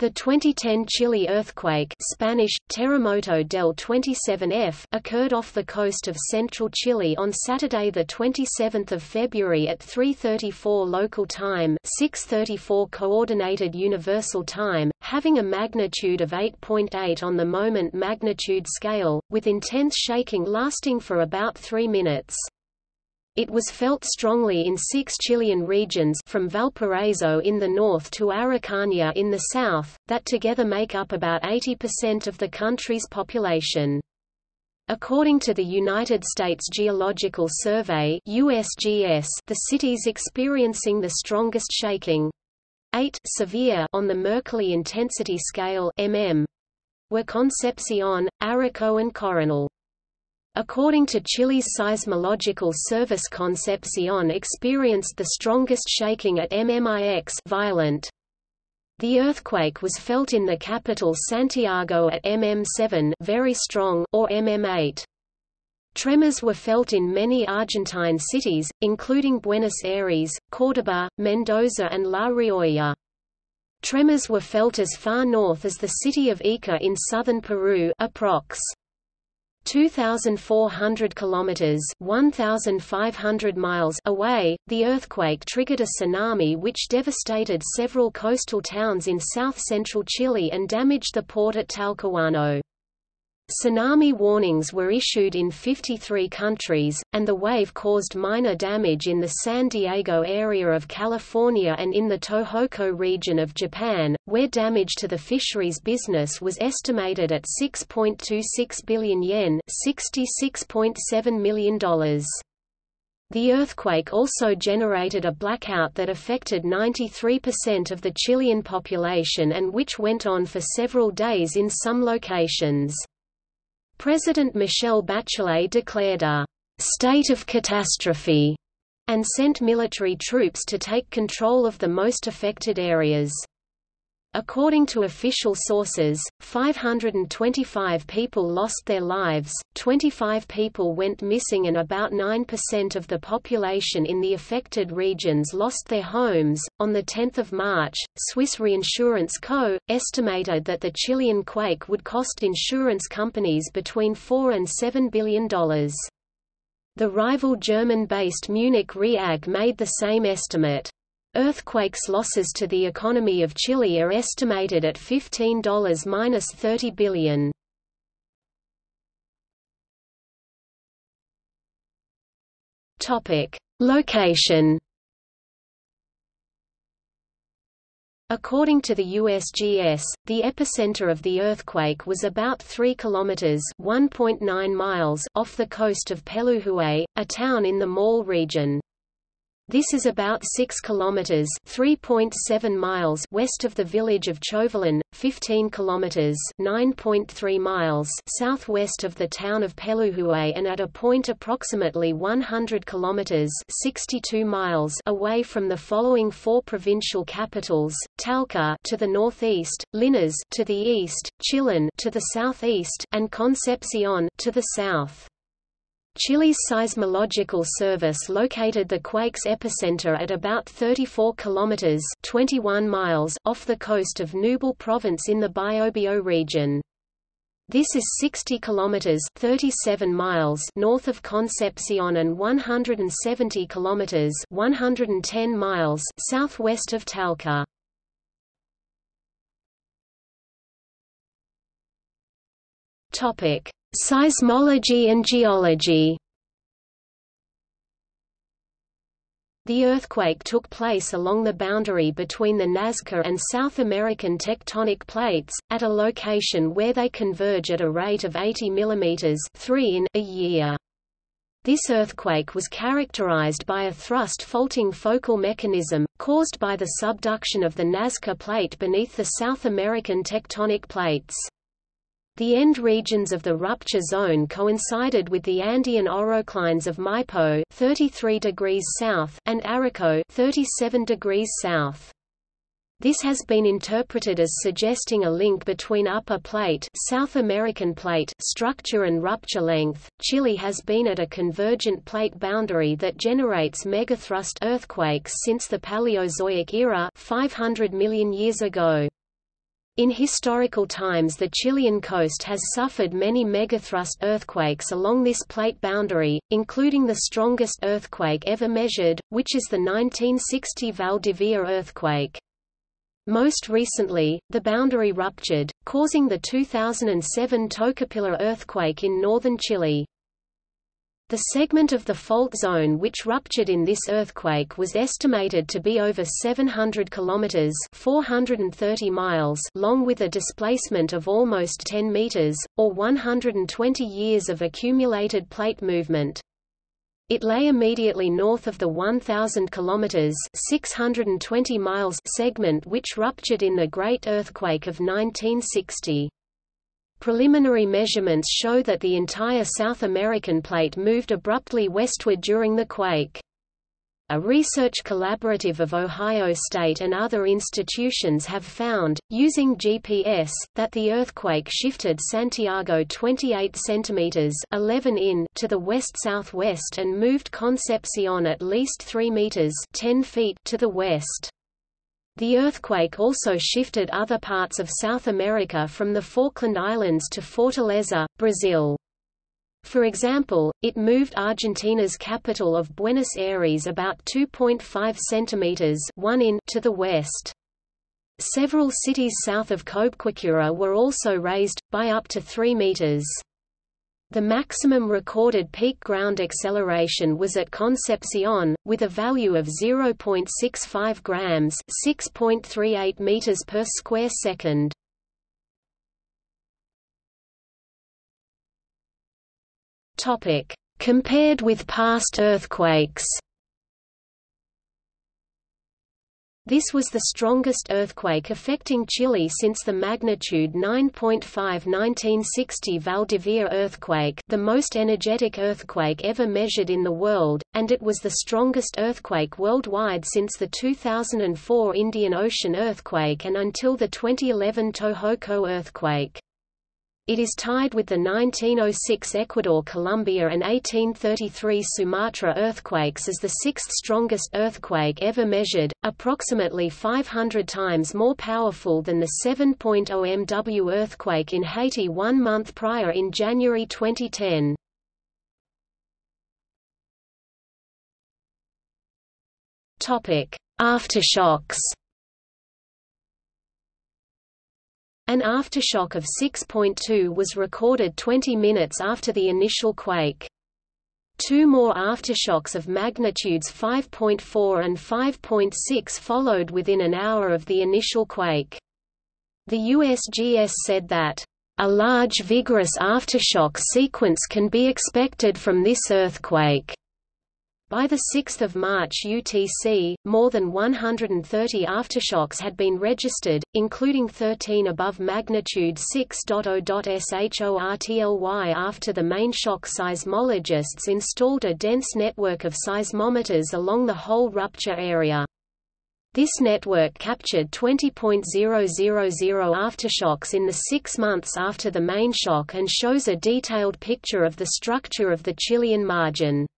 The 2010 Chile earthquake Spanish, Terremoto del 27F occurred off the coast of central Chile on Saturday 27 February at 3.34 local time 6.34 Coordinated Universal Time, having a magnitude of 8.8 on the moment magnitude scale, with intense shaking lasting for about three minutes. It was felt strongly in six Chilean regions from Valparaiso in the north to Araucanía in the south, that together make up about 80% of the country's population. According to the United States Geological Survey USGS, the cities experiencing the strongest shaking 8 severe on the Mercalli intensity scale mm, were Concepcion, Arauco and Coronel. According to Chile's seismological service Concepcion experienced the strongest shaking at MMIX violent. The earthquake was felt in the capital Santiago at MM7 very strong or MM8. Tremors were felt in many Argentine cities, including Buenos Aires, Córdoba, Mendoza and La Rioja. Tremors were felt as far north as the city of Ica in southern Peru approx. 2,400 kilometers (1,500 miles) away, the earthquake triggered a tsunami which devastated several coastal towns in south-central Chile and damaged the port at Talcahuano. Tsunami warnings were issued in 53 countries, and the wave caused minor damage in the San Diego area of California and in the Tohoku region of Japan, where damage to the fisheries business was estimated at 6.26 billion yen $66.7 million. The earthquake also generated a blackout that affected 93% of the Chilean population and which went on for several days in some locations. President Michelle Bachelet declared a state of catastrophe and sent military troops to take control of the most affected areas. According to official sources, 525 people lost their lives, 25 people went missing and about 9% of the population in the affected regions lost their homes. On the 10th of March, Swiss Reinsurance Co. estimated that the Chilean quake would cost insurance companies between 4 and 7 billion dollars. The rival German-based Munich Re AG made the same estimate. Earthquakes losses to the economy of Chile are estimated at $15–30 billion. Topic: Location. According to the USGS, the epicenter of the earthquake was about 3 kilometers (1.9 miles) off the coast of Pelluhue, a town in the Maule region. This is about 6 kilometers (3.7 miles) west of the village of Chovellén, 15 kilometers (9.3 miles) southwest of the town of Pelluhue and at a point approximately 100 kilometers (62 miles) away from the following four provincial capitals: Talca to the northeast, Linares to the east, Chillán to the southeast, and Concepcion to the south. Chile's seismological service located the quake's epicenter at about 34 kilometers (21 miles) off the coast of Ñuble province in the Biobío region. This is 60 kilometers (37 miles) north of Concepcion and 170 kilometers (110 miles) southwest of Talca. Topic: Seismology and geology The earthquake took place along the boundary between the Nazca and South American tectonic plates, at a location where they converge at a rate of 80 mm 3 in a year. This earthquake was characterized by a thrust faulting focal mechanism, caused by the subduction of the Nazca plate beneath the South American tectonic plates. The end regions of the rupture zone coincided with the Andean oroclines of Maipo 33 degrees south and Arauco 37 degrees south. This has been interpreted as suggesting a link between upper plate, South American plate structure and rupture length. Chile has been at a convergent plate boundary that generates megathrust earthquakes since the Paleozoic era, 500 million years ago. In historical times the Chilean coast has suffered many megathrust earthquakes along this plate boundary, including the strongest earthquake ever measured, which is the 1960 Valdivia earthquake. Most recently, the boundary ruptured, causing the 2007 Tocopilla earthquake in northern Chile. The segment of the fault zone which ruptured in this earthquake was estimated to be over 700 kilometers (430 miles) long with a displacement of almost 10 meters or 120 years of accumulated plate movement. It lay immediately north of the 1000 kilometers (620 miles) segment which ruptured in the Great Earthquake of 1960. Preliminary measurements show that the entire South American plate moved abruptly westward during the quake. A research collaborative of Ohio State and other institutions have found, using GPS, that the earthquake shifted Santiago 28 cm 11 in to the west-southwest and moved Concepcion at least 3 meters 10 feet to the west. The earthquake also shifted other parts of South America from the Falkland Islands to Fortaleza, Brazil. For example, it moved Argentina's capital of Buenos Aires about 2.5 centimeters 1 in to the west. Several cities south of Cobquecura were also raised, by up to 3 meters. The maximum recorded peak ground acceleration was at Concepcion, with a value of 0.65 grams (6.38 meters per square second). Topic: Compared with past earthquakes. This was the strongest earthquake affecting Chile since the magnitude 9.5 1960 Valdivia earthquake the most energetic earthquake ever measured in the world, and it was the strongest earthquake worldwide since the 2004 Indian Ocean earthquake and until the 2011 Tohoku earthquake. It is tied with the 1906 Ecuador-Colombia and 1833 Sumatra earthquakes as the sixth strongest earthquake ever measured, approximately 500 times more powerful than the 7.0 MW earthquake in Haiti one month prior in January 2010. Aftershocks An aftershock of 6.2 was recorded 20 minutes after the initial quake. Two more aftershocks of magnitudes 5.4 and 5.6 followed within an hour of the initial quake. The USGS said that, "...a large vigorous aftershock sequence can be expected from this earthquake." By 6 March UTC, more than 130 aftershocks had been registered, including 13 above magnitude 6.0.shortly after the main shock seismologists installed a dense network of seismometers along the whole rupture area. This network captured 20.000 aftershocks in the six months after the main shock and shows a detailed picture of the structure of the Chilean margin.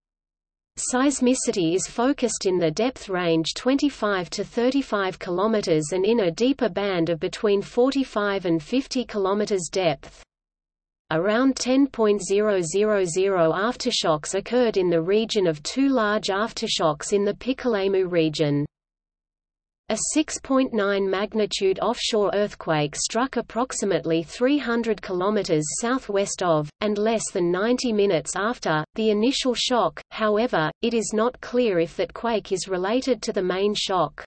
Seismicity is focused in the depth range 25 to 35 km and in a deeper band of between 45 and 50 km depth. Around 10.000 aftershocks occurred in the region of two large aftershocks in the Pichilemu region. A 6.9 magnitude offshore earthquake struck approximately 300 km southwest of, and less than 90 minutes after, the initial shock, however, it is not clear if that quake is related to the main shock.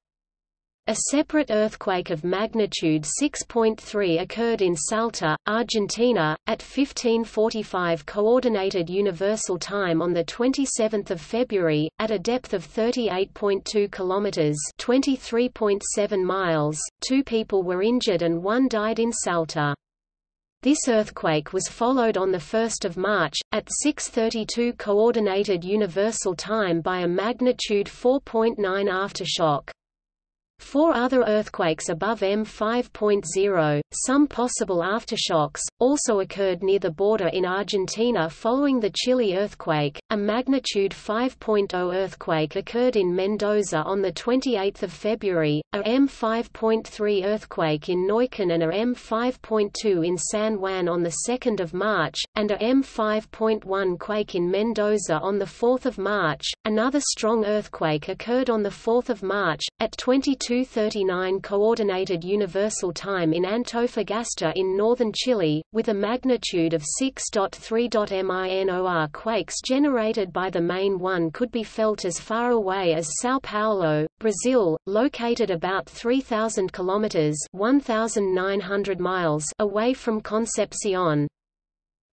A separate earthquake of magnitude 6.3 occurred in Salta, Argentina, at 1545 Coordinated Universal Time on 27 February, at a depth of 38.2 kilometers (23.7 miles). Two people were injured and one died in Salta. This earthquake was followed on 1 March, at 6.32 Coordinated Universal Time by a magnitude 4.9 aftershock. Four other earthquakes above M5.0, some possible aftershocks, also occurred near the border in Argentina following the Chile earthquake. A magnitude 5.0 earthquake occurred in Mendoza on the 28th of February, a M5.3 earthquake in Neuquén and a M5.2 in San Juan on the 2nd of March, and a M5.1 quake in Mendoza on the 4th of March. Another strong earthquake occurred on the 4th of March at 22 239 Coordinated Universal Time in Antofagasta in northern Chile, with a magnitude of 6.3. MINOR quakes generated by the main one could be felt as far away as São Paulo, Brazil, located about 3,000 kilometers (1,900 miles) away from Concepcion.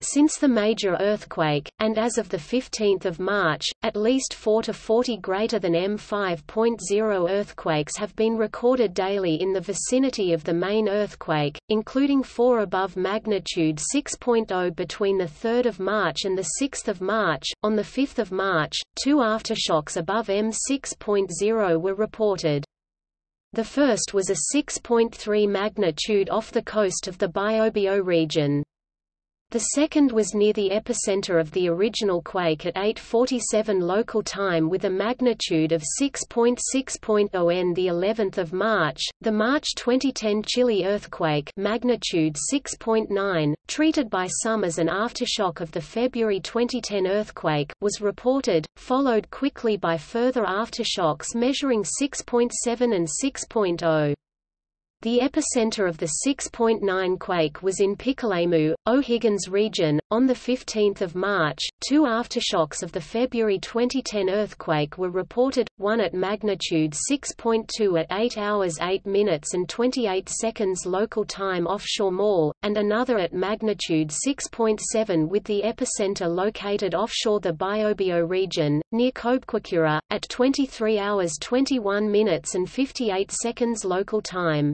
Since the major earthquake, and as of 15 March, at least 4 to 40 greater than M5.0 earthquakes have been recorded daily in the vicinity of the main earthquake, including four above magnitude 6.0 between 3 March and 6 March. On 5 March, two aftershocks above M6.0 were reported. The first was a 6.3 magnitude off the coast of the Biobío region. The second was near the epicenter of the original quake at 8:47 local time with a magnitude of 6.6.0 n the 11th of March. The March 2010 Chile earthquake, magnitude 6.9, treated by some as an aftershock of the February 2010 earthquake, was reported, followed quickly by further aftershocks measuring 6.7 and 6.0. The epicenter of the 6.9 quake was in Pichilemu, O'Higgins region. On 15 March, two aftershocks of the February 2010 earthquake were reported, one at magnitude 6.2 at 8 hours 8 minutes and 28 seconds local time offshore Maule, and another at magnitude 6.7 with the epicenter located offshore the Biobío region, near Cobquecura, at 23 hours 21 minutes and 58 seconds local time.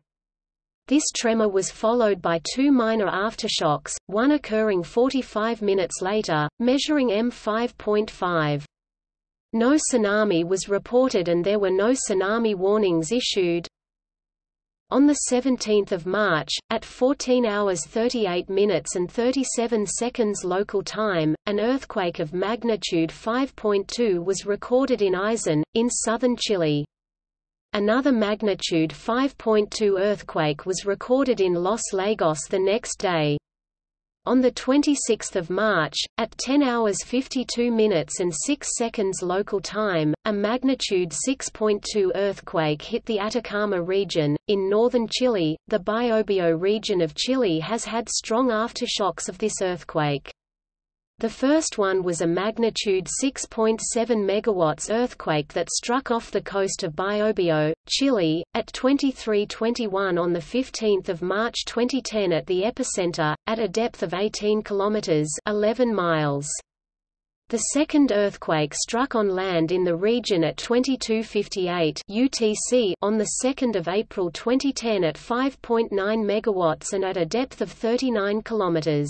This tremor was followed by two minor aftershocks, one occurring 45 minutes later, measuring M5.5. No tsunami was reported and there were no tsunami warnings issued. On 17 March, at 14 hours 38 minutes and 37 seconds local time, an earthquake of magnitude 5.2 was recorded in Aysén, in southern Chile. Another magnitude 5.2 earthquake was recorded in Los Lagos the next day. On 26 March, at 10 hours 52 minutes and 6 seconds local time, a magnitude 6.2 earthquake hit the Atacama region. In northern Chile, the Biobío region of Chile has had strong aftershocks of this earthquake. The first one was a magnitude 6.7 MW earthquake that struck off the coast of Biobío, Chile, at 23:21 on 15 March 2010 at the epicenter, at a depth of 18 km 11 miles. The second earthquake struck on land in the region at 2258 UTC on 2 April 2010 at 5.9 MW and at a depth of 39 kilometers.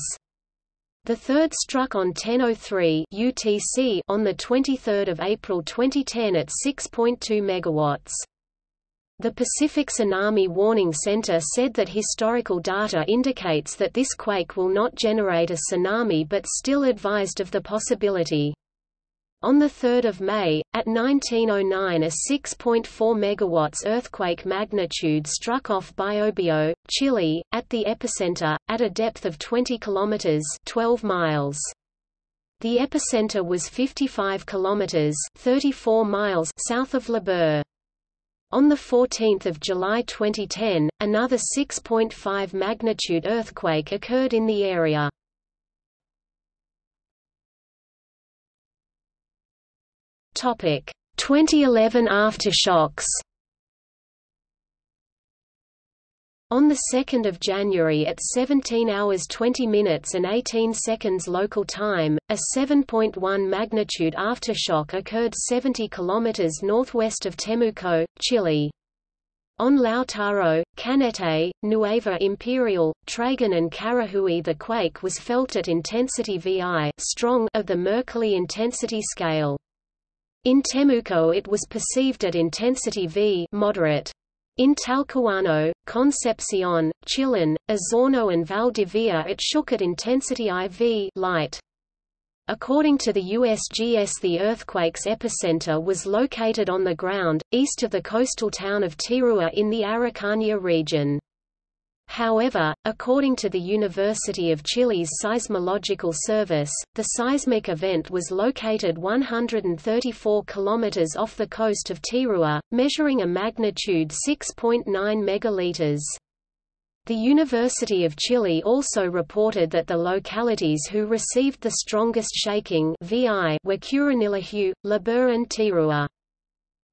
The third struck on 10:03 UTC on the 23rd of April 2010 at 6.2 megawatts. The Pacific Tsunami Warning Center said that historical data indicates that this quake will not generate a tsunami but still advised of the possibility. On 3 May, at 1909 a 6.4 MW earthquake magnitude struck off Biobío, Chile, at the epicenter, at a depth of 20 km 12 miles. The epicenter was 55 km 34 miles south of La Liber. On 14 July 2010, another 6.5 magnitude earthquake occurred in the area. Topic: 2011 aftershocks. On 2 January at 17 hours 20 minutes and 18 seconds local time, a 7.1 magnitude aftershock occurred 70 km northwest of Temuco, Chile. On Lautaro, Cañete, Nueva Imperial, Traiguén and Carahue the quake was felt at intensity VI strong of the Mercalli intensity scale. In Temuco it was perceived at intensity V moderate. In Talcahuano, Concepcion, Chillán, Osorno and Valdivia it shook at intensity IV light. According to the USGS the earthquake's epicenter was located on the ground, east of the coastal town of Tirua in the Araucanía region. However, according to the University of Chile's Seismological Service, the seismic event was located 134 kilometers off the coast of Tirua, measuring a magnitude 6.9 megaliters. The University of Chile also reported that the localities who received the strongest shaking VI were Curanilahue, Lebu and Tirua.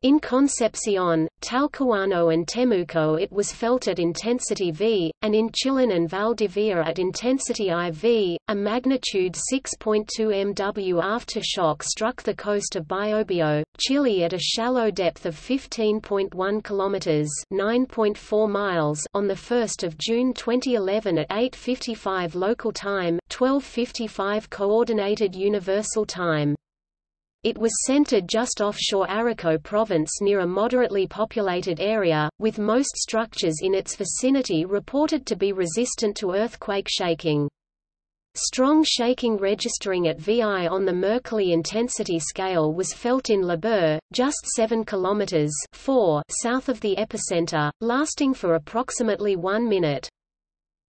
In Concepcion, Talcahuano and Temuco it was felt at intensity V, and in Chillán and Valdivia at intensity IV. A magnitude 6.2 MW aftershock struck the coast of Biobío, Chile at a shallow depth of 15.1 km (9.4 miles) on the 1st of June 2011 at 8:55 local time, 12:55 coordinated universal time. It was centered just offshore Arauco province near a moderately populated area, with most structures in its vicinity reported to be resistant to earthquake shaking. Strong shaking registering at VI on the Mercalli intensity scale was felt in Lebu, just 7 km 4 south of the epicenter, lasting for approximately one minute.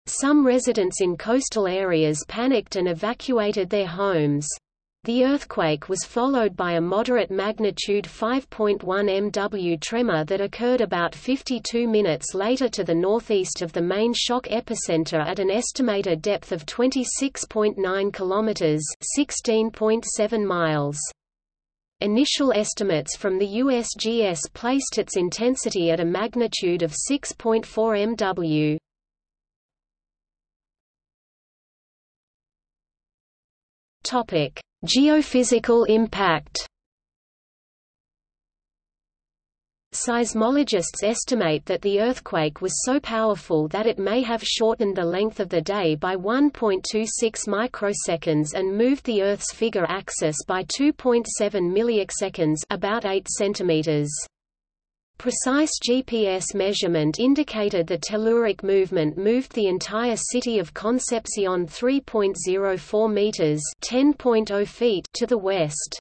Some residents in coastal areas panicked and evacuated their homes. The earthquake was followed by a moderate magnitude 5.1 MW tremor that occurred about 52 minutes later to the northeast of the main shock epicenter at an estimated depth of 26.9 km 16.7 miles. Initial estimates from the USGS placed its intensity at a magnitude of 6.4 MW. Topic: Geophysical impact Seismologists estimate that the earthquake was so powerful that it may have shortened the length of the day by 1.26 microseconds and moved the Earth's figure axis by 2.7 milliseconds about 8 centimeters. Precise GPS measurement indicated the telluric movement moved the entire city of Concepcion 3.04 meters (10.0 feet) to the west.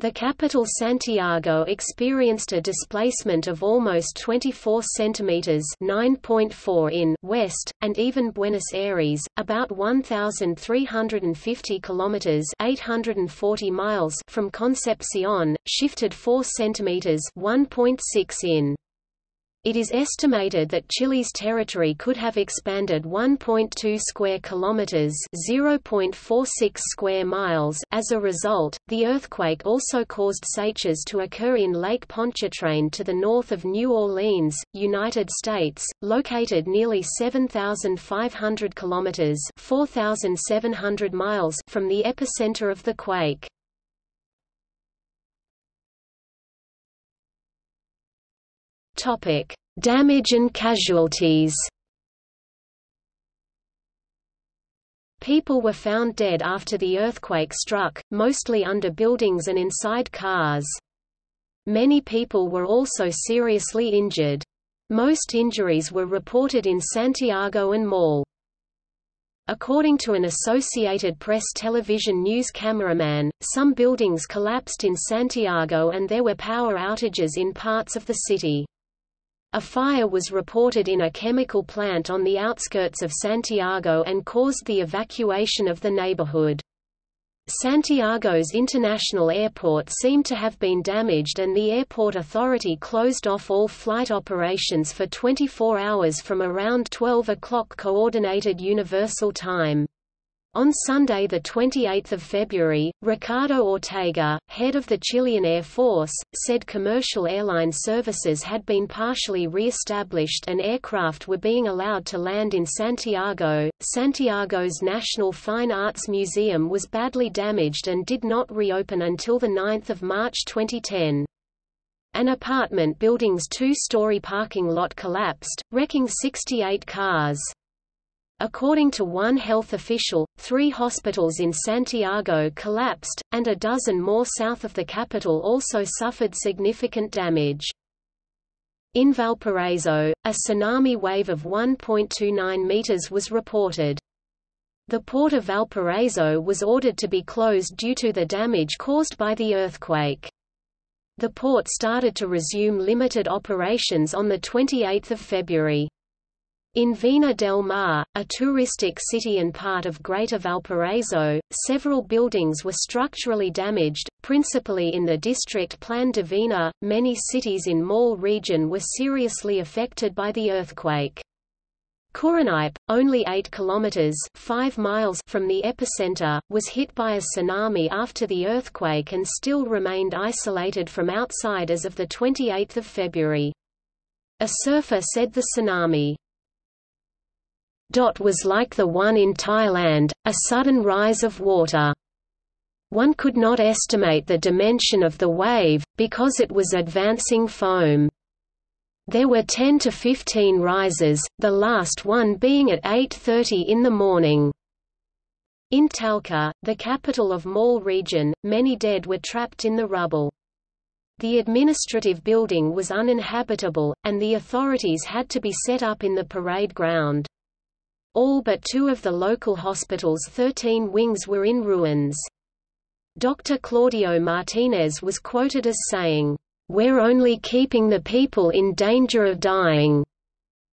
The capital Santiago experienced a displacement of almost 24 centimeters (9.4 in) west, and even Buenos Aires, about 1350 kilometers (840 miles) from Concepcion, shifted 4 centimeters (1.6 in). It is estimated that Chile's territory could have expanded 1.2 square kilometers, 0.46 square miles. As a result, the earthquake also caused seiches to occur in Lake Pontchartrain to the north of New Orleans, United States, located nearly 7,500 kilometers, 4,700 miles from the epicenter of the quake. Topic: Damage and casualties. People were found dead after the earthquake struck, mostly under buildings and inside cars. Many people were also seriously injured. Most injuries were reported in Santiago and Maule. According to an Associated Press television news cameraman, some buildings collapsed in Santiago and there were power outages in parts of the city. A fire was reported in a chemical plant on the outskirts of Santiago and caused the evacuation of the neighborhood. Santiago's international airport seemed to have been damaged and the airport authority closed off all flight operations for 24 hours from around 12 o'clock Coordinated Universal Time. On Sunday 28 February, Ricardo Ortega, head of the Chilean Air Force, said commercial airline services had been partially re-established and aircraft were being allowed to land in Santiago. Santiago's National Fine Arts Museum was badly damaged and did not reopen until 9 March 2010. An apartment building's two-story parking lot collapsed, wrecking 68 cars. According to one health official, three hospitals in Santiago collapsed, and a dozen more south of the capital also suffered significant damage. In Valparaiso, a tsunami wave of 1.29 meters was reported. The port of Valparaiso was ordered to be closed due to the damage caused by the earthquake. The port started to resume limited operations on 28 February. In Vina del Mar, a touristic city and part of Greater Valparaiso, several buildings were structurally damaged, principally in the district Plan de Vina. Many cities in Maule region were seriously affected by the earthquake. Curanipe, only 8 kilometers 5 miles from the epicenter, was hit by a tsunami after the earthquake and still remained isolated from outside as of the 28th of February. A surfer said the tsunami was like the one in Thailand, a sudden rise of water. One could not estimate the dimension of the wave, because it was advancing foam. There were 10 to 15 rises, the last one being at 8.30 in the morning. In Talca, the capital of Maule region, many dead were trapped in the rubble. The administrative building was uninhabitable, and the authorities had to be set up in the parade ground. All but two of the local hospital's 13 wings were in ruins. Dr. Claudio Martinez was quoted as saying, "'We're only keeping the people in danger of dying."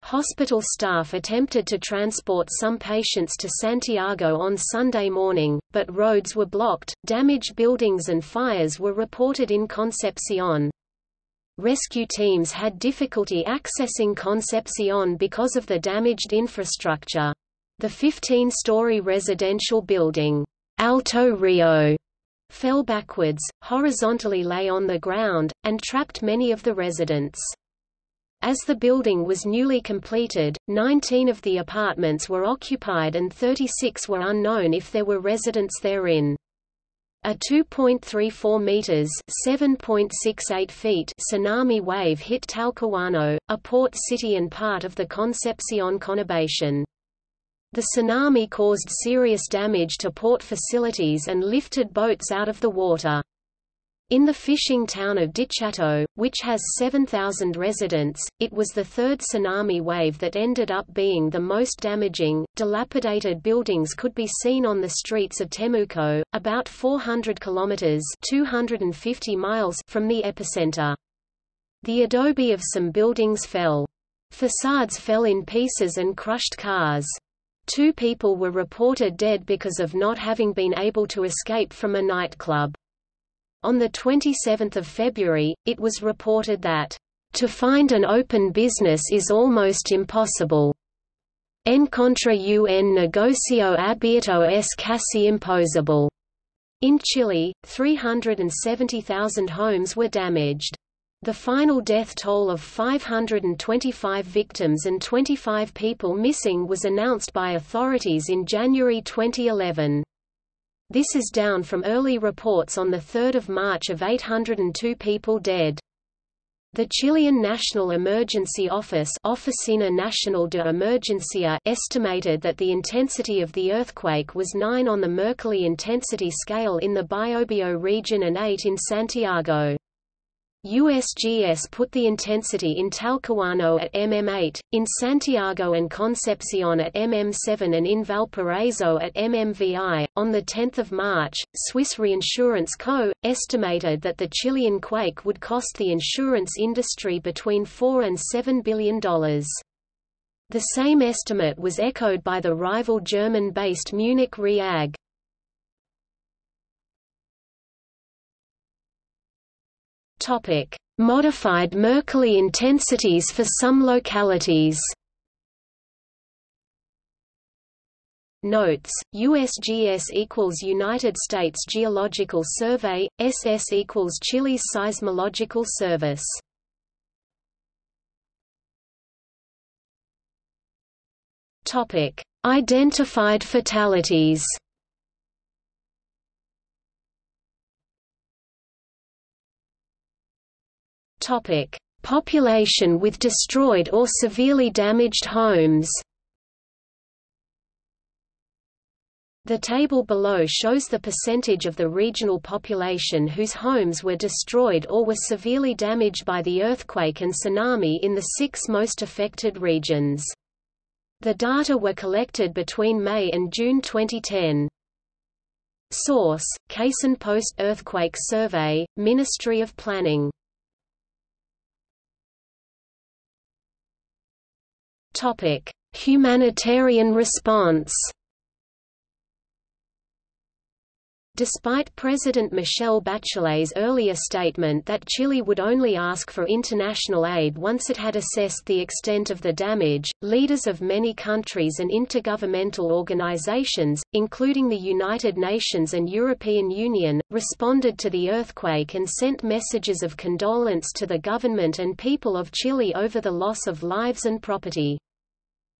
Hospital staff attempted to transport some patients to Santiago on Sunday morning, but roads were blocked, damaged buildings and fires were reported in Concepcion. Rescue teams had difficulty accessing Concepcion because of the damaged infrastructure. The 15-story residential building, Alto Rio, fell backwards, horizontally lay on the ground, and trapped many of the residents. As the building was newly completed, 19 of the apartments were occupied and 36 were unknown if there were residents therein. A 2.34 meters (7.68 feet) tsunami wave hit Talcahuano, a port city and part of the Concepcion conurbation. The tsunami caused serious damage to port facilities and lifted boats out of the water. In the fishing town of Dichato, which has 7,000 residents, it was the third tsunami wave that ended up being the most damaging. Dilapidated buildings could be seen on the streets of Temuco, about 400 kilometers (250 miles) from the epicenter. The adobe of some buildings fell. Facades fell in pieces and crushed cars. Two people were reported dead because of not having been able to escape from a nightclub. On 27 February, it was reported that, "...to find an open business is almost impossible. En contra un negocio abierto es casi imposible." In Chile, 370,000 homes were damaged. The final death toll of 525 victims and 25 people missing was announced by authorities in January 2011. This is down from early reports on 3 March of 802 people dead. The Chilean National Emergency Office Oficina Nacional de Emergencia estimated that the intensity of the earthquake was 9 on the Mercalli intensity scale in the Biobío region and 8 in Santiago. USGS put the intensity in Talcahuano at MM8, in Santiago and Concepcion at MM7 and in Valparaiso at MMVI. On 10 March, Swiss Reinsurance Co. estimated that the Chilean quake would cost the insurance industry between 4 and $7 billion. The same estimate was echoed by the rival German-based Munich Re AG. Topic: Modified Mercalli intensities for some localities. Notes: USGS equals United States Geological Survey, SS equals Chile's Seismological Service. Topic: Identified fatalities. Topic: Population with destroyed or severely damaged homes. The table below shows the percentage of the regional population whose homes were destroyed or were severely damaged by the earthquake and tsunami in the six most affected regions. The data were collected between May and June 2010. Source: Casen Post Earthquake Survey, Ministry of Planning. Humanitarian response. Despite President Michelle Bachelet's earlier statement that Chile would only ask for international aid once it had assessed the extent of the damage, leaders of many countries and intergovernmental organizations, including the United Nations and European Union, responded to the earthquake and sent messages of condolence to the government and people of Chile over the loss of lives and property.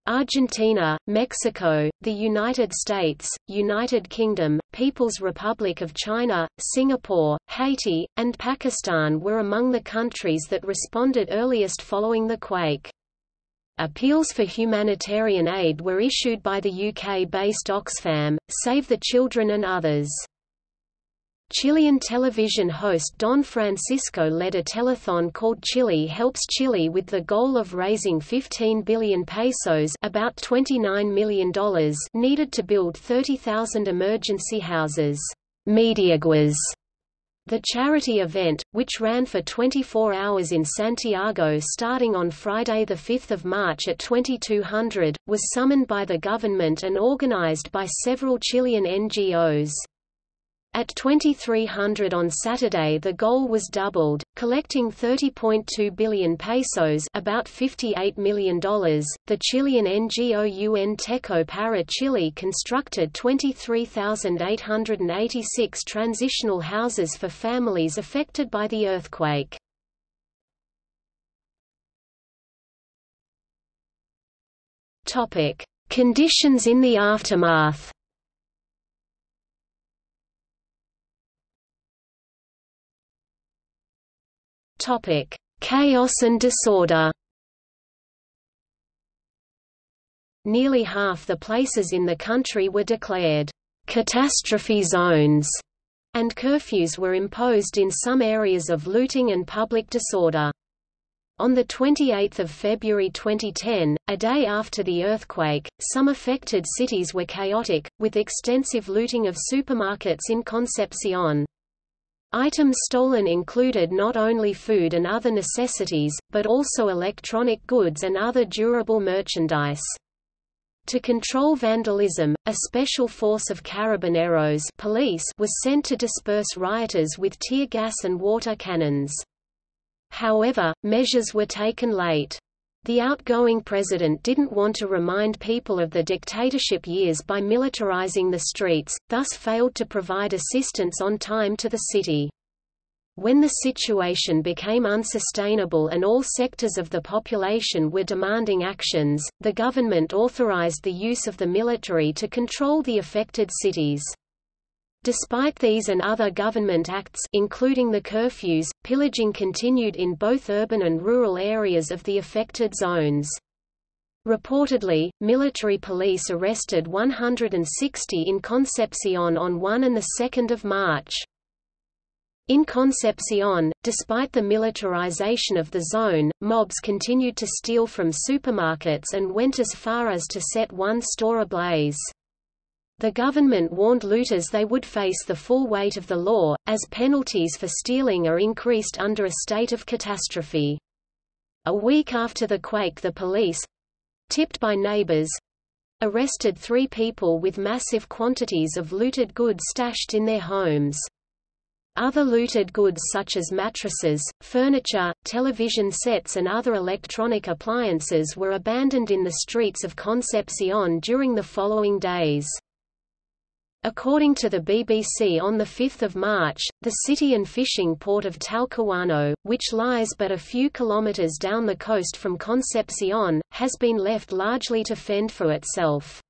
Argentina, Mexico, the United States, United Kingdom, People's Republic of China, Singapore, Haiti, and Pakistan were among the countries that responded earliest following the quake. Appeals for humanitarian aid were issued by the UK-based Oxfam, Save the Children and others. Chilean television host Don Francisco led a telethon called Chile Helps Chile with the goal of raising 15 billion pesos about $29 million needed to build 30,000 emergency houses. Mediaguas the charity event, which ran for 24 hours in Santiago starting on Friday 5 March at 2200, was summoned by the government and organized by several Chilean NGOs. At 2300 on Saturday the goal was doubled, collecting 30.2 billion pesos about $58 million. The Chilean NGO UN Techo para Chile constructed 23,886 transitional houses for families affected by the earthquake. Conditions in the aftermath Topic: Chaos and disorder. Nearly half the places in the country were declared catastrophe zones, and curfews were imposed in some areas of looting and public disorder. On 28 February 2010, a day after the earthquake, some affected cities were chaotic, with extensive looting of supermarkets in Concepcion. Items stolen included not only food and other necessities, but also electronic goods and other durable merchandise. To control vandalism, a special force of carabineros police was sent to disperse rioters with tear gas and water cannons. However, measures were taken late. The outgoing president didn't want to remind people of the dictatorship years by militarizing the streets, thus failed to provide assistance on time to the city. When the situation became unsustainable and all sectors of the population were demanding actions, the government authorized the use of the military to control the affected cities. Despite these and other government acts including the curfews, pillaging continued in both urban and rural areas of the affected zones. Reportedly, military police arrested 160 in Concepcion on 1 and 2 March. In Concepcion, despite the militarization of the zone, mobs continued to steal from supermarkets and went as far as to set one store ablaze. The government warned looters they would face the full weight of the law, as penalties for stealing are increased under a state of catastrophe. A week after the quake the police—tipped by neighbors—arrested three people with massive quantities of looted goods stashed in their homes. Other looted goods such as mattresses, furniture, television sets and other electronic appliances were abandoned in the streets of Concepcion during the following days. According to the BBC on 5 March, the city and fishing port of Talcahuano, which lies but a few kilometers down the coast from Concepcion, has been left largely to fend for itself.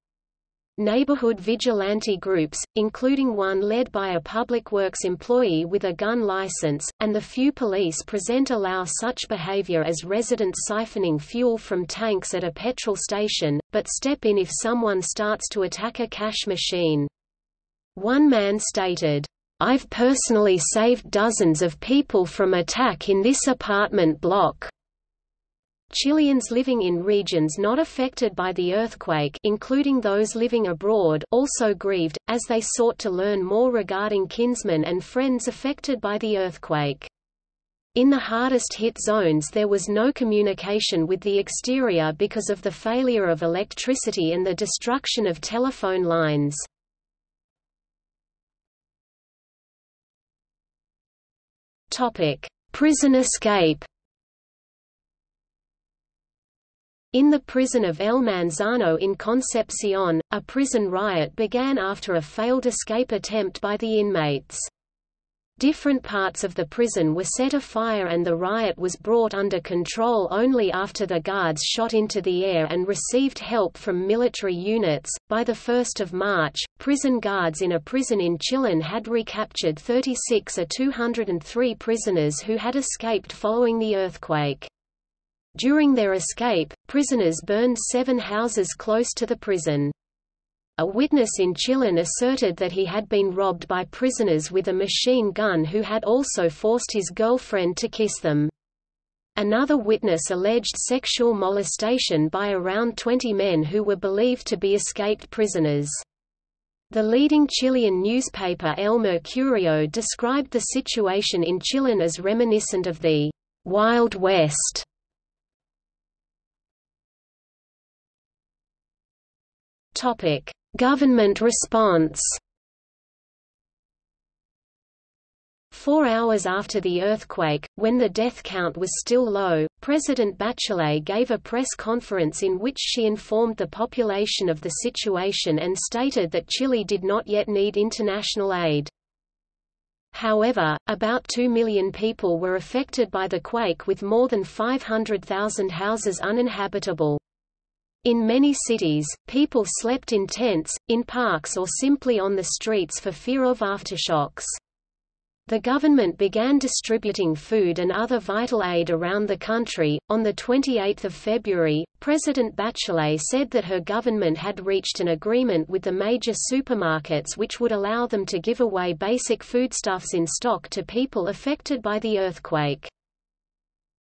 Neighborhood vigilante groups, including one led by a public works employee with a gun license, and the few police present allow such behavior as residents siphoning fuel from tanks at a petrol station, but step in if someone starts to attack a cash machine. One man stated, I've personally saved dozens of people from attack in this apartment block. Chileans living in regions not affected by the earthquake including those living abroad also grieved, as they sought to learn more regarding kinsmen and friends affected by the earthquake. In the hardest hit zones there was no communication with the exterior because of the failure of electricity and the destruction of telephone lines. Prison escape In the prison of El Manzano in Concepcion, a prison riot began after a failed escape attempt by the inmates. Different parts of the prison were set afire and the riot was brought under control only after the guards shot into the air and received help from military units. By the 1st of March, prison guards in a prison in Chillán had recaptured 36 of 203 prisoners who had escaped following the earthquake. During their escape, prisoners burned seven houses close to the prison. A witness in Chillán asserted that he had been robbed by prisoners with a machine gun who had also forced his girlfriend to kiss them. Another witness alleged sexual molestation by around 20 men who were believed to be escaped prisoners. The leading Chilean newspaper El Mercurio described the situation in Chillán as reminiscent of the Wild West. Government response Four hours after the earthquake, when the death count was still low, President Bachelet gave a press conference in which she informed the population of the situation and stated that Chile did not yet need international aid. However, about 2 million people were affected by the quake with more than 500,000 houses uninhabitable. In many cities, people slept in tents, in parks or simply on the streets for fear of aftershocks. The government began distributing food and other vital aid around the country. On the 28th of February, President Bachelet said that her government had reached an agreement with the major supermarkets which would allow them to give away basic foodstuffs in stock to people affected by the earthquake.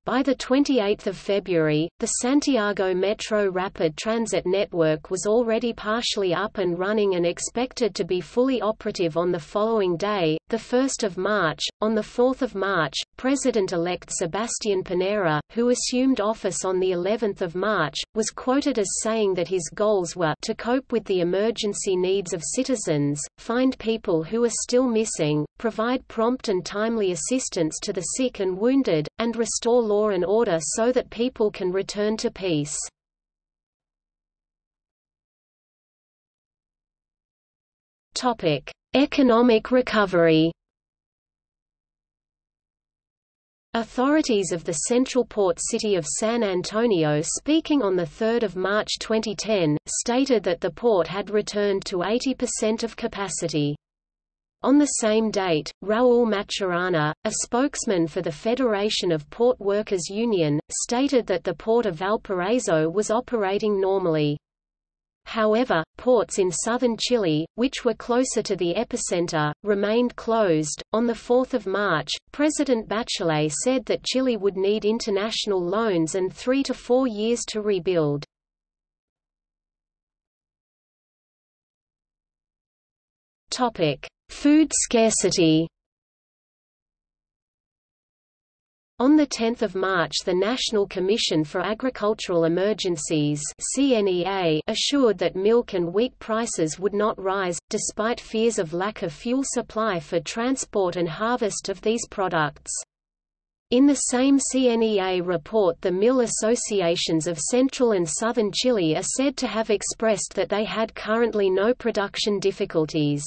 By 28 February, the Santiago Metro Rapid Transit Network was already partially up and running and expected to be fully operative on the following day, 1 March. On 4 March, President-elect Sebastián Piñera, who assumed office on of March, was quoted as saying that his goals were to cope with the emergency needs of citizens, find people who are still missing, provide prompt and timely assistance to the sick and wounded, and restore law law and order so that people can return to peace. Topic: Economic recovery. Authorities of the central port city of San Antonio speaking on 3 March 2010, stated that the port had returned to 80% of capacity. On the same date, Raul Maturana, a spokesman for the Federation of Port Workers Union, stated that the port of Valparaiso was operating normally. However, ports in southern Chile, which were closer to the epicenter, remained closed. On 4 March, President Bachelet said that Chile would need international loans and three to four years to rebuild. Topic. Food scarcity On 10 March the National Commission for Agricultural Emergencies CNEA assured that milk and wheat prices would not rise, despite fears of lack of fuel supply for transport and harvest of these products. In the same CNEA report the mill associations of central and southern Chile are said to have expressed that they had currently no production difficulties.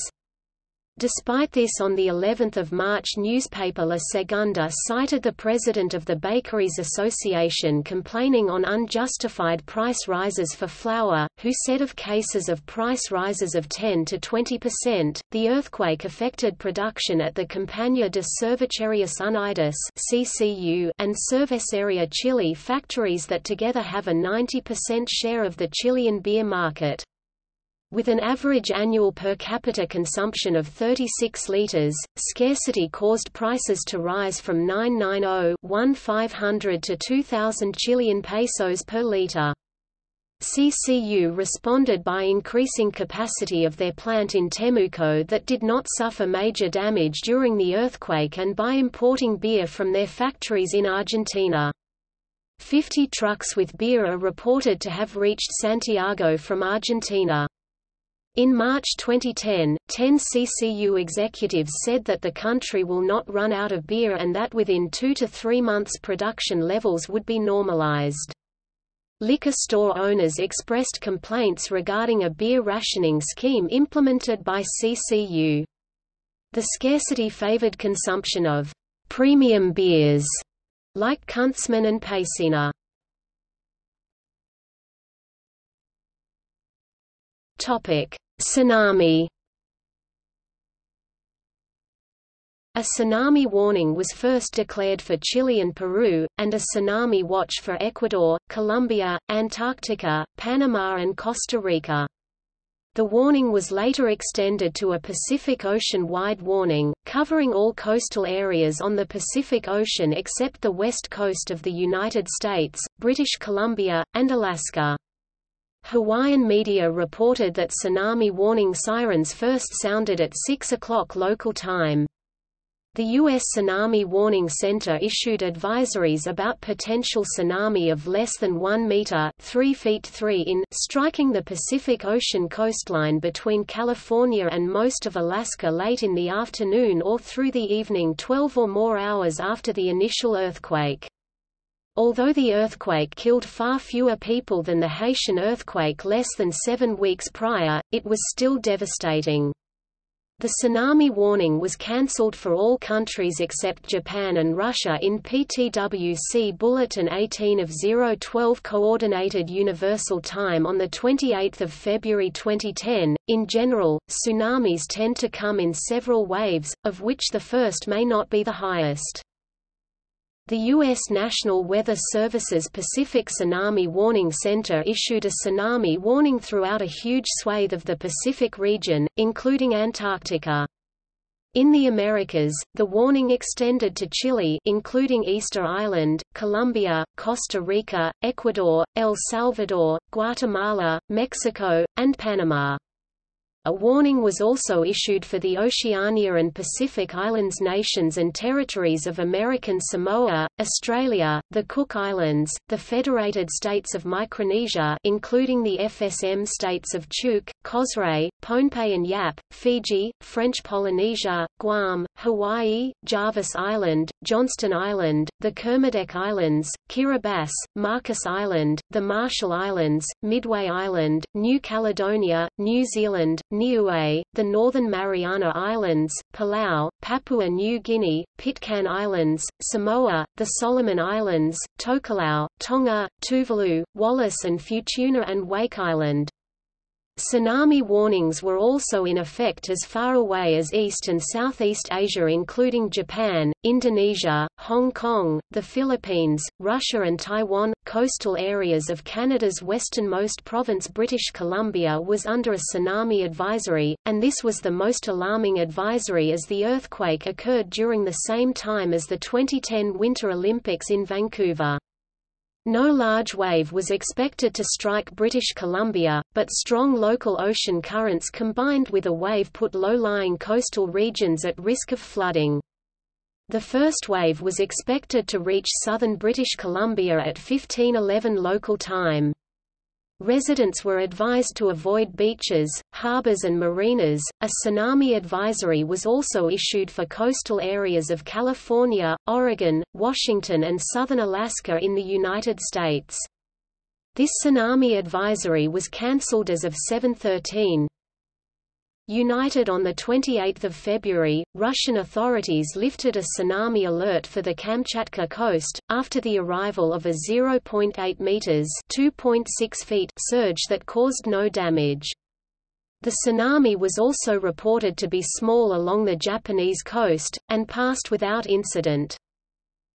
Despite this on the 11th of March newspaper La Segunda cited the president of the Bakeries Association complaining on unjustified price rises for flour, who said of cases of price rises of 10 to 20%, the earthquake affected production at the Compañía de Cervecerias Unidas (CCU) and Cervecería Chile factories that together have a 90% share of the Chilean beer market. With an average annual per capita consumption of 36 liters, scarcity caused prices to rise from 990 to 2,000 Chilean pesos per liter. CCU responded by increasing capacity of their plant in Temuco that did not suffer major damage during the earthquake and by importing beer from their factories in Argentina. 50 trucks with beer are reported to have reached Santiago from Argentina. In March 2010, 10 CCU executives said that the country will not run out of beer and that within two to three months production levels would be normalized. Liquor store owners expressed complaints regarding a beer rationing scheme implemented by CCU. The scarcity favored consumption of premium beers like Kunstmann and Pilsener. Topic: Tsunami. A tsunami warning was first declared for Chile and Peru, and a tsunami watch for Ecuador, Colombia, Antarctica, Panama and Costa Rica. The warning was later extended to a Pacific Ocean-wide warning, covering all coastal areas on the Pacific Ocean except the west coast of the United States, British Columbia, and Alaska. Hawaiian media reported that tsunami warning sirens first sounded at 6 o'clock local time. The U.S. Tsunami Warning Center issued advisories about potential tsunami of less than 1 meter 3 feet 3 in striking the Pacific Ocean coastline between California and most of Alaska late in the afternoon or through the evening 12 or more hours after the initial earthquake. Although the earthquake killed far fewer people than the Haitian earthquake less than seven weeks prior, it was still devastating. The tsunami warning was cancelled for all countries except Japan and Russia in PTWC Bulletin 18 of 012 Coordinated Universal Time on 28 February 2010. In general, tsunamis tend to come in several waves, of which the first may not be the highest. The U.S. National Weather Service's Pacific Tsunami Warning Center issued a tsunami warning throughout a huge swathe of the Pacific region, including Antarctica. In the Americas, the warning extended to Chile including Easter Island, Colombia, Costa Rica, Ecuador, El Salvador, Guatemala, Mexico, and Panama. A warning was also issued for the Oceania and Pacific Islands nations and territories of American Samoa, Australia, the Cook Islands, the Federated States of Micronesia including the FSM states of Chuuk, Kosrae, Pohnpei and Yap, Fiji, French Polynesia, Guam, Hawaii, Jarvis Island, Johnston Island, the Kermadec Islands, Kiribati, Marcus Island, the Marshall Islands, Midway Island, New Caledonia, New Zealand, Niue, the Northern Mariana Islands, Palau, Papua New Guinea, Pitcairn Islands, Samoa, the Solomon Islands, Tokelau, Tonga, Tuvalu, Wallis and Futuna and Wake Island. Tsunami warnings were also in effect as far away as East and Southeast Asia including Japan, Indonesia, Hong Kong, the Philippines, Russia and Taiwan. Coastal areas of Canada's westernmost province British Columbia was under a tsunami advisory, and this was the most alarming advisory as the earthquake occurred during the same time as the 2010 Winter Olympics in Vancouver. No large wave was expected to strike British Columbia, but strong local ocean currents combined with a wave put low-lying coastal regions at risk of flooding. The first wave was expected to reach southern British Columbia at 1511 local time. Residents were advised to avoid beaches, harbors and marinas. A tsunami advisory was also issued for coastal areas of California, Oregon, Washington and southern Alaska in the United States. This tsunami advisory was cancelled as of 713. United on 28 February, Russian authorities lifted a tsunami alert for the Kamchatka coast, after the arrival of a 0.8 meters (2.6 feet) surge that caused no damage. The tsunami was also reported to be small along the Japanese coast, and passed without incident.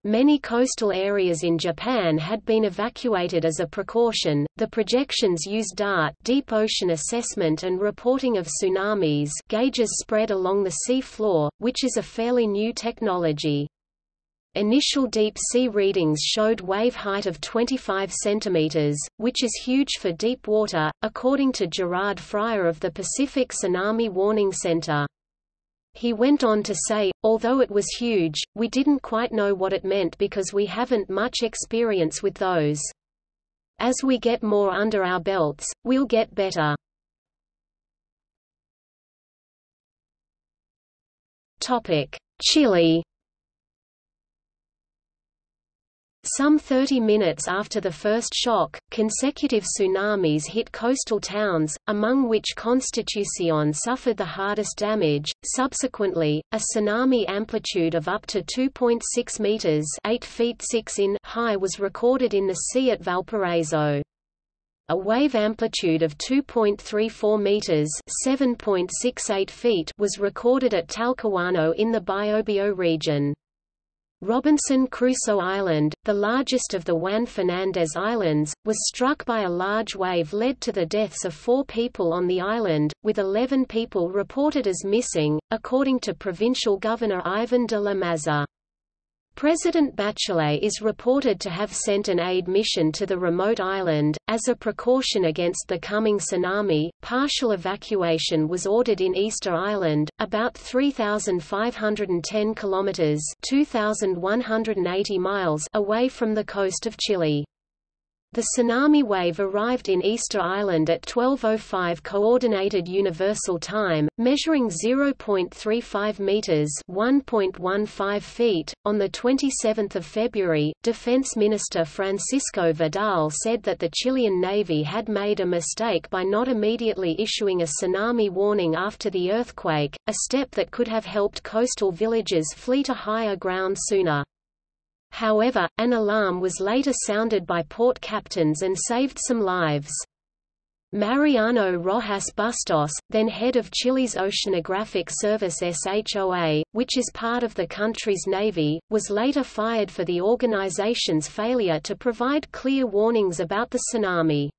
Many coastal areas in Japan had been evacuated as a precaution. The projections used DART deep ocean assessment and reporting of tsunamis gauges spread along the sea floor, which is a fairly new technology. Initial deep-sea readings showed wave height of 25 cm, which is huge for deep water, according to Gerard Fryer of the Pacific Tsunami Warning Center. He went on to say, although it was huge, we didn't quite know what it meant because we haven't much experience with those. As we get more under our belts, we'll get better. Chile Some 30 minutes after the first shock, consecutive tsunamis hit coastal towns, among which Constitucion suffered the hardest damage. Subsequently, a tsunami amplitude of up to 2.6 meters (8 feet 6 in) high was recorded in the sea at Valparaiso. A wave amplitude of 2.34 meters (7.68 feet) was recorded at Talcahuano in the Biobío region. Robinson Crusoe Island, the largest of the Juan Fernandez Islands, was struck by a large wave led to the deaths of four people on the island, with 11 people reported as missing, according to Provincial Governor Ivan de la Maza. President Bachelet is reported to have sent an aid mission to the remote island. As a precaution against the coming tsunami, partial evacuation was ordered in Easter Island, about 3,510 kilometers (2,180 miles) away from the coast of Chile. The tsunami wave arrived in Easter Island at 12:05 coordinated universal time, measuring 0.35 meters (1.15 feet). On the 27th of February, Defense Minister Francisco Vidal said that the Chilean Navy had made a mistake by not immediately issuing a tsunami warning after the earthquake, a step that could have helped coastal villages flee to higher ground sooner. However, an alarm was later sounded by port captains and saved some lives. Mariano Rojas Bustos, then head of Chile's Oceanographic Service SHOA, which is part of the country's navy, was later fired for the organization's failure to provide clear warnings about the tsunami.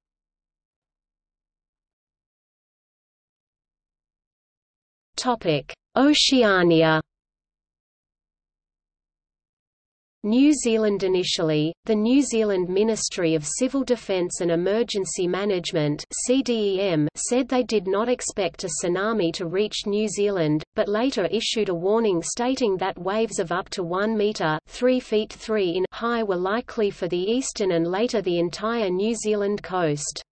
Oceania New Zealand Initially, the New Zealand Ministry of Civil Defence and Emergency Management CDEM said they did not expect a tsunami to reach New Zealand, but later issued a warning stating that waves of up to 1 metre 3 feet 3 in high were likely for the eastern and later the entire New Zealand coast.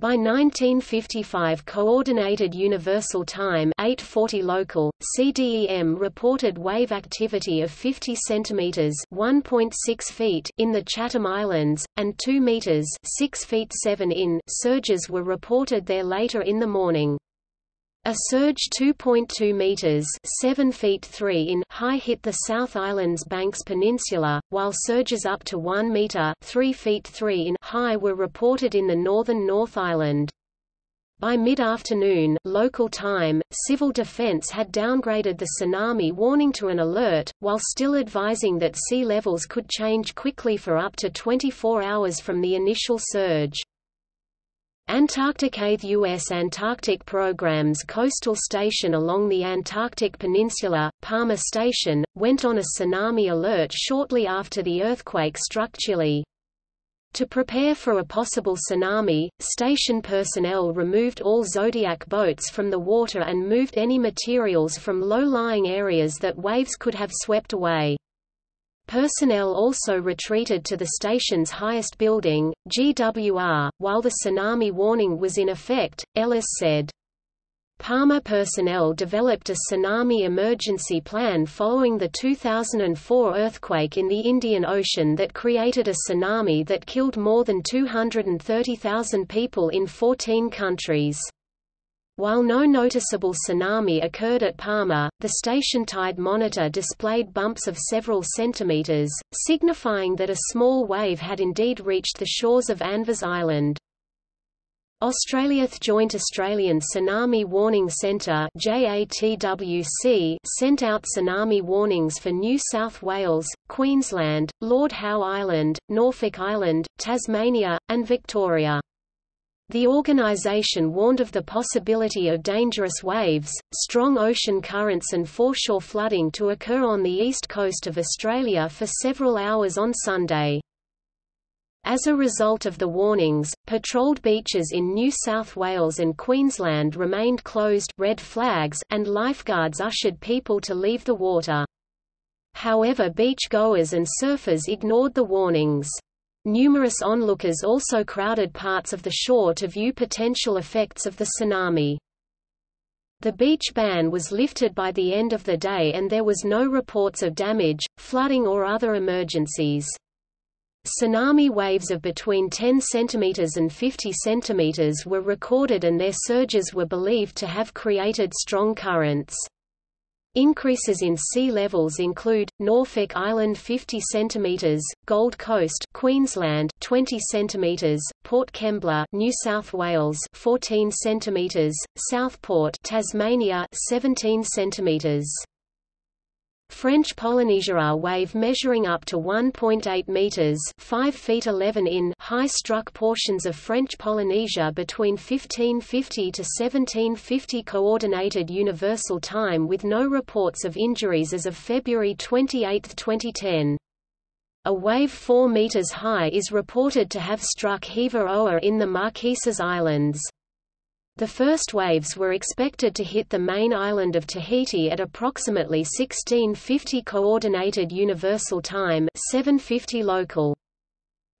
By 1955 Coordinated Universal Time 840 local, CDEM reported wave activity of 50 cm 1.6 feet in the Chatham Islands, and 2 meters 6 feet 7 in surges were reported there later in the morning. A surge 2.2 meters (7 feet 3 in) high hit the South Island's Banks Peninsula, while surges up to 1 meter (3 feet 3 in) high were reported in the northern North Island. By mid-afternoon local time, Civil Defense had downgraded the tsunami warning to an alert, while still advising that sea levels could change quickly for up to 24 hours from the initial surge. Antarcticate U.S. Antarctic Program's coastal station along the Antarctic Peninsula, Palmer Station, went on a tsunami alert shortly after the earthquake struck Chile. To prepare for a possible tsunami, station personnel removed all Zodiac boats from the water and moved any materials from low-lying areas that waves could have swept away. Personnel also retreated to the station's highest building, GWR, while the tsunami warning was in effect, Ellis said. Palmer personnel developed a tsunami emergency plan following the 2004 earthquake in the Indian Ocean that created a tsunami that killed more than 230,000 people in 14 countries. While no noticeable tsunami occurred at Palmer, the station tide monitor displayed bumps of several centimeters, signifying that a small wave had indeed reached the shores of Anvers Island. Australia's Joint Australian Tsunami Warning Centre JATWC sent out tsunami warnings for New South Wales, Queensland, Lord Howe Island, Norfolk Island, Tasmania, and Victoria. The organisation warned of the possibility of dangerous waves, strong ocean currents and foreshore flooding to occur on the east coast of Australia for several hours on Sunday. As a result of the warnings, patrolled beaches in New South Wales and Queensland remained closed red flags and lifeguards ushered people to leave the water. However beach goers and surfers ignored the warnings. Numerous onlookers also crowded parts of the shore to view potential effects of the tsunami. The beach ban was lifted by the end of the day and there was no reports of damage, flooding or other emergencies. Tsunami waves of between 10 cm and 50 cm were recorded and their surges were believed to have created strong currents. Increases in sea levels include Norfolk Island 50 cm, Gold Coast, Queensland 20 cm, Port Kembla, New South Wales 14 cm, Southport, Tasmania 17 cm. French Polynesia wave measuring up to 1.8 meters, 5 feet 11 in high struck portions of French Polynesia between 1550 to 1750 coordinated universal time with no reports of injuries as of February 28, 2010. A wave 4 meters high is reported to have struck Hiva Oa in the Marquesas Islands. The first waves were expected to hit the main island of Tahiti at approximately 1650 Coordinated Universal Time 750 local.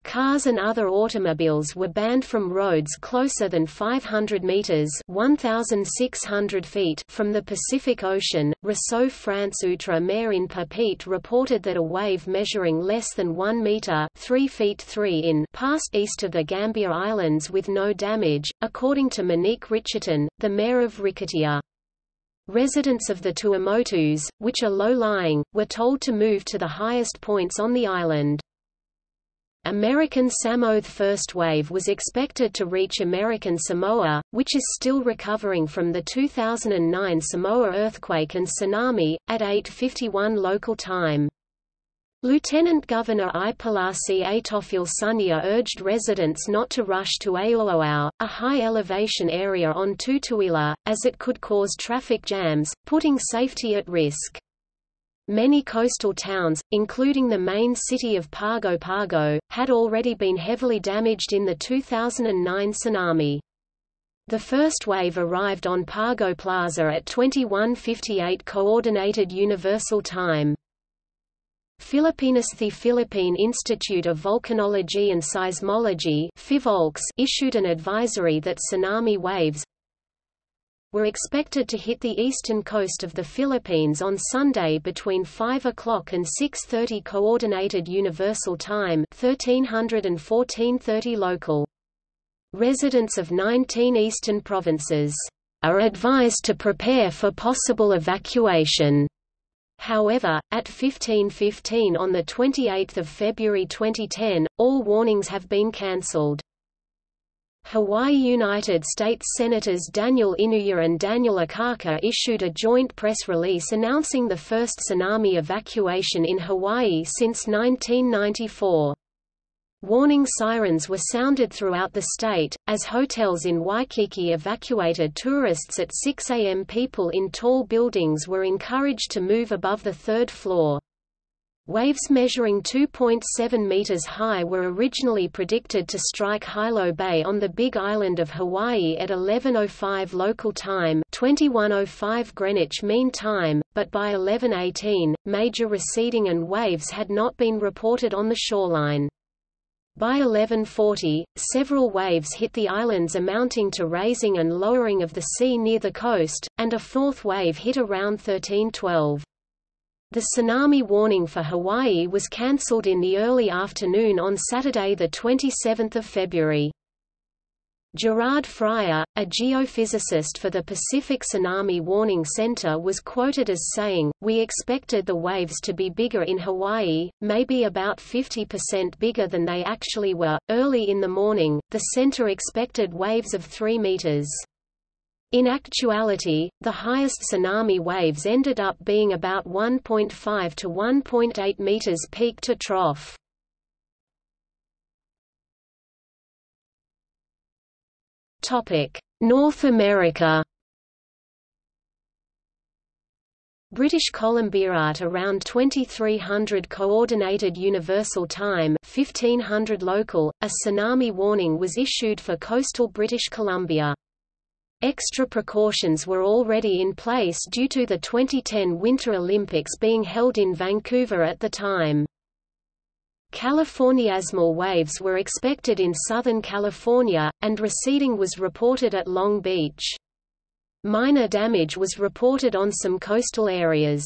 Cars and other automobiles were banned from roads closer than 500 meters (1,600 feet) from the Pacific Ocean. Réseau France Outre Mer in Papeete reported that a wave measuring less than 1 meter (3 feet 3 in) passed east of the Gambier Islands with no damage, according to Monique Richerton, the mayor of Rikitea. Residents of the Tuamotus, which are low-lying, were told to move to the highest points on the island. American Samoa's first wave was expected to reach American Samoa, which is still recovering from the 2009 Samoa earthquake and tsunami, at 8.51 local time. Lieutenant Governor I Palasi Atofil Sunia urged residents not to rush to Aoaoao, a high-elevation area on Tutuila, as it could cause traffic jams, putting safety at risk. Many coastal towns, including the main city of Pago Pago, had already been heavily damaged in the 2009 tsunami. The first wave arrived on Pago Plaza at 2158 Coordinated Universal Time. Filipinas The Philippine Institute of Volcanology and Seismology issued an advisory that tsunami waves, were expected to hit the eastern coast of the Philippines on Sunday between 5 o'clock and 6.30 Coordinated Universal Time 1300 and 1430 local. Residents of 19 eastern provinces are advised to prepare for possible evacuation. However, at 15.15 on 28 February 2010, all warnings have been cancelled. Hawaii United States Senators Daniel Inouye and Daniel Akaka issued a joint press release announcing the first tsunami evacuation in Hawaii since 1994. Warning sirens were sounded throughout the state, as hotels in Waikiki evacuated tourists at 6 a.m. People in tall buildings were encouraged to move above the third floor. Waves measuring 2.7 meters high were originally predicted to strike Hilo Bay on the Big Island of Hawaii at 11:05 local time, 21:05 Greenwich Mean Time, but by 11:18, major receding and waves had not been reported on the shoreline. By 1140, several waves hit the islands amounting to raising and lowering of the sea near the coast, and a fourth wave hit around 1312. The tsunami warning for Hawaii was cancelled in the early afternoon on Saturday 27 February. Gerard Fryer, a geophysicist for the Pacific Tsunami Warning Center was quoted as saying, We expected the waves to be bigger in Hawaii, maybe about 50% bigger than they actually were. Early in the morning, the center expected waves of 3 meters. In actuality, the highest tsunami waves ended up being about 1.5 to 1.8 meters peak to trough. Topic: North America. British Columbia at around 2300 Coordinated Universal Time 1500 local, a tsunami warning was issued for coastal British Columbia. Extra precautions were already in place due to the 2010 Winter Olympics being held in Vancouver at the time. Californiasmal waves were expected in Southern California, and receding was reported at Long Beach. Minor damage was reported on some coastal areas.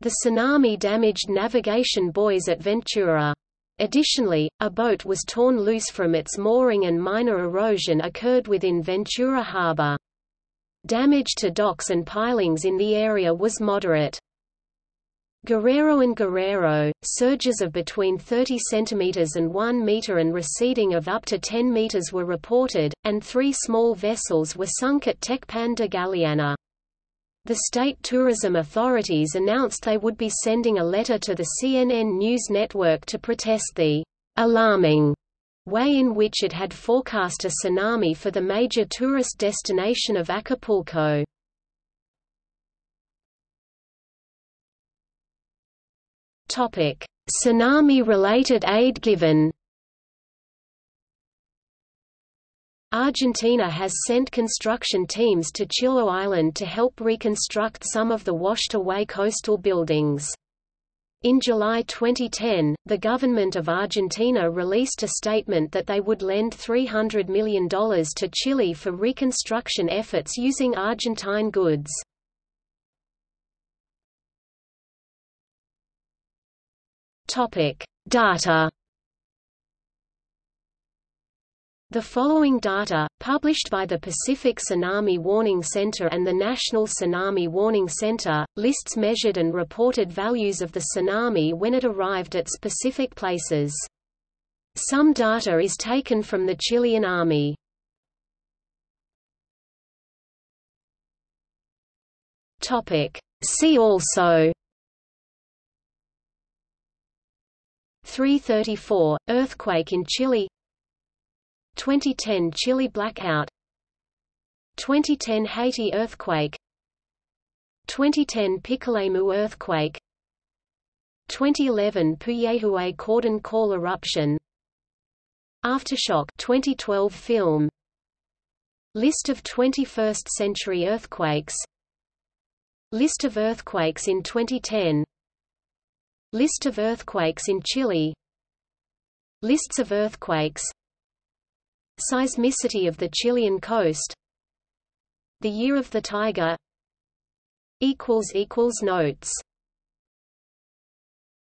The tsunami damaged navigation buoys at Ventura. Additionally, a boat was torn loose from its mooring and minor erosion occurred within Ventura Harbor. Damage to docks and pilings in the area was moderate. Guerrero and Guerrero, surges of between 30 cm and 1 meter and receding of up to 10 meters were reported, and three small vessels were sunk at Tecpan de Galeana. The state tourism authorities announced they would be sending a letter to the CNN News Network to protest the alarming way in which it had forecast a tsunami for the major tourist destination of Acapulco. Tsunami-related aid given. Argentina has sent construction teams to Chiloé Island to help reconstruct some of the washed-away coastal buildings. In July 2010, the government of Argentina released a statement that they would lend $300 million to Chile for reconstruction efforts using Argentine goods. Topic: Data. The following data, published by the Pacific Tsunami Warning Center and the National Tsunami Warning Center, lists measured and reported values of the tsunami when it arrived at specific places. Some data is taken from the Chilean Army. See also 334, earthquake in Chile 2010 Chile blackout 2010 Haiti earthquake 2010 Pichilemu earthquake 2011 Puyehue Cordón Caulle eruption Aftershock 2012 film List of 21st century earthquakes List of earthquakes in 2010 List of earthquakes in Chile Lists of earthquakes Seismicity of the Chilean coast. The Year of the Tiger. Notes